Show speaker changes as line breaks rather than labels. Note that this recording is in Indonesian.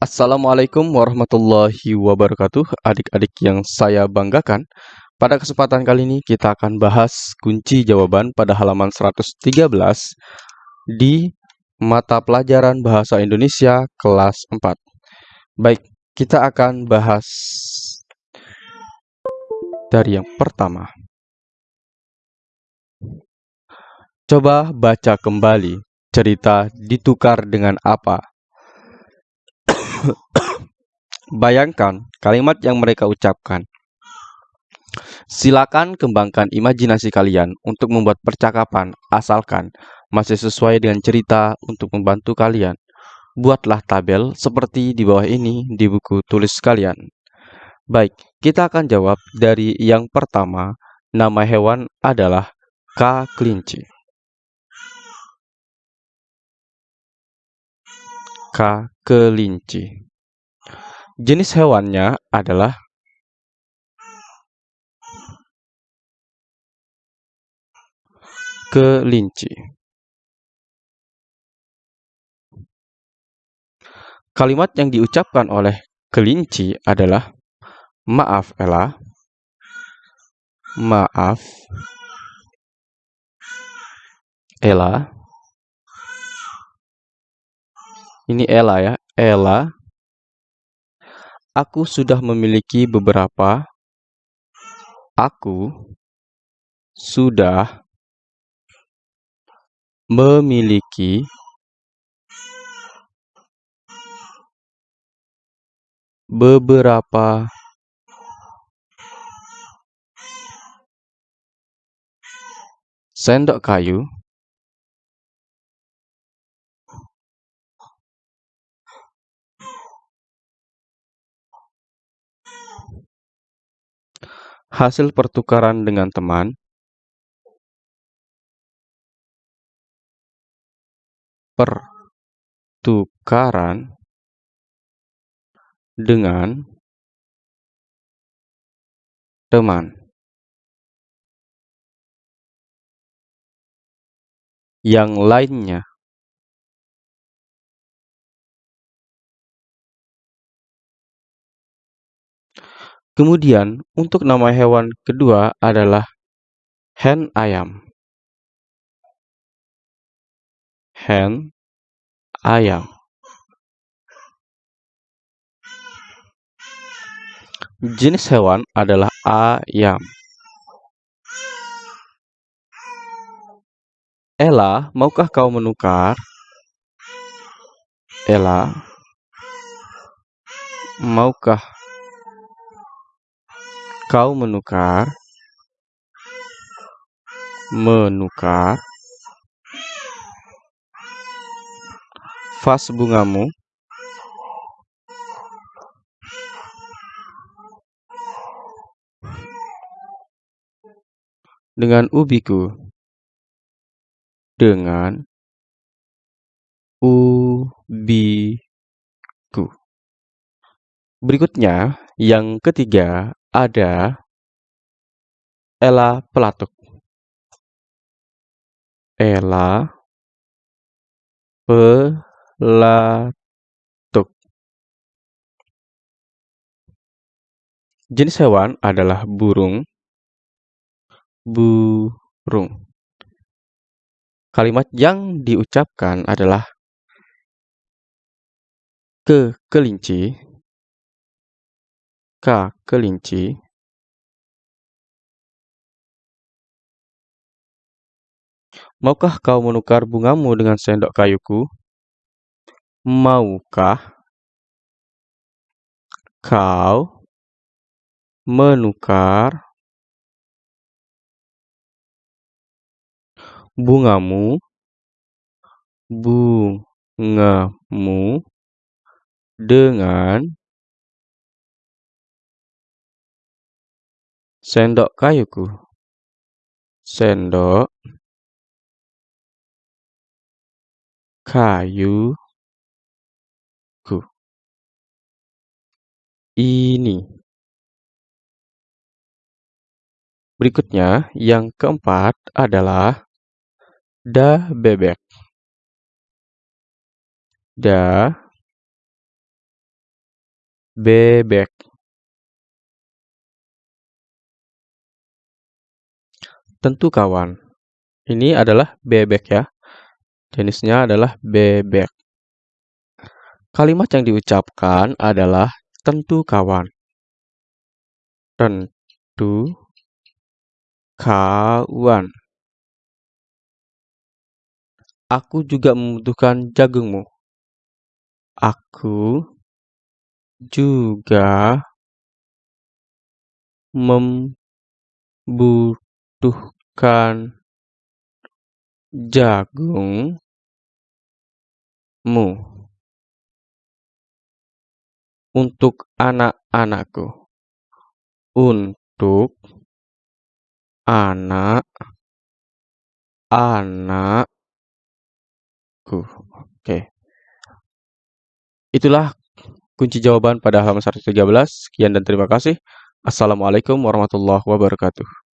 Assalamualaikum warahmatullahi wabarakatuh, adik-adik yang saya banggakan. Pada kesempatan kali ini kita akan bahas kunci jawaban pada halaman 113 di mata pelajaran Bahasa Indonesia kelas 4. Baik, kita akan bahas dari yang pertama. Coba baca kembali cerita ditukar dengan apa Bayangkan kalimat yang mereka ucapkan. Silakan kembangkan imajinasi kalian untuk membuat percakapan, asalkan masih sesuai dengan cerita untuk membantu kalian. Buatlah tabel seperti di bawah ini di buku tulis kalian. Baik, kita akan jawab dari yang pertama. Nama hewan adalah K. kelinci. K. kelinci. Jenis hewannya adalah kelinci. Kalimat yang diucapkan oleh kelinci adalah maaf Ella. Maaf Ella. Ini Ella ya. Ella Aku sudah memiliki beberapa. Aku sudah memiliki beberapa sendok kayu hasil pertukaran dengan teman, pertukaran dengan teman. Yang lainnya Kemudian, untuk nama hewan kedua adalah hen ayam. Hen ayam. Jenis hewan adalah ayam. Ella, maukah kau menukar? Ella, maukah Kau menukar, menukar vas bungamu dengan ubiku dengan ubiku. Berikutnya, yang ketiga ada Ella Pelatuk. Ella Pelatuk. Jenis hewan adalah burung. Burung. Kalimat yang diucapkan adalah ke kelinci. Kelinci Maukah kau menukar bungamu dengan sendok kayuku? Maukah kau menukar bungamu bungamu dengan Sendok kayuku. Sendok kayuku. Ini. Berikutnya, yang keempat adalah da bebek. Da Bebek. Tentu kawan. Ini adalah bebek ya. Jenisnya adalah bebek. Kalimat yang diucapkan adalah tentu kawan. Tentu kawan. Aku juga membutuhkan jagungmu. Aku juga membutuhkan jagungmu. Untuk anak-anakku. Untuk anak-anakku. Oke. Itulah kunci jawaban pada halaman 113. Sekian dan terima kasih. Assalamualaikum warahmatullahi wabarakatuh.